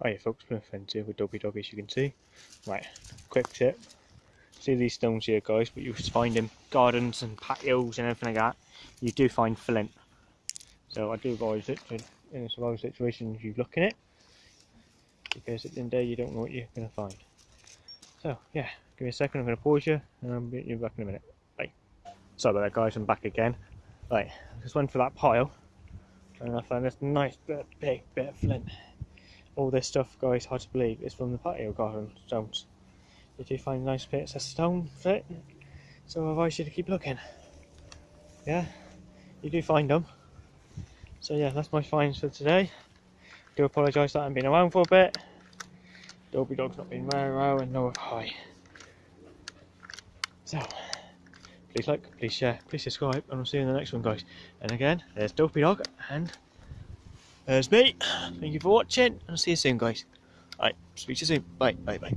Oh, Hiya folks, my friends here with Dopey Dog as you can see. Right, quick tip. See these stones here guys, but you find in gardens and patios and everything like that. You do find flint. So I do advise it to, in a survival situation you look in it. Because at the end of the day you don't know what you're going to find. So yeah, give me a second, I'm going to pause you and I'll be you back in a minute. Bye. Sorry about that guys, I'm back again. Right, just went for that pile and I found this nice big bit of flint all this stuff, guys, hard to believe, is from the patio garden stones. Did you find nice bits of stone fit? So I advise you to keep looking. Yeah, you do find them. So yeah, that's my finds for today. Do apologise that I haven't been around for a bit. Dopey Dog's not been very well and no hi. So, please like, please share, please subscribe, and I'll see you in the next one, guys. And again, there's Dopey Dog and there's me. Thank you for watching, and I'll see you soon, guys. Alright, speak to you soon. Bye, bye, bye.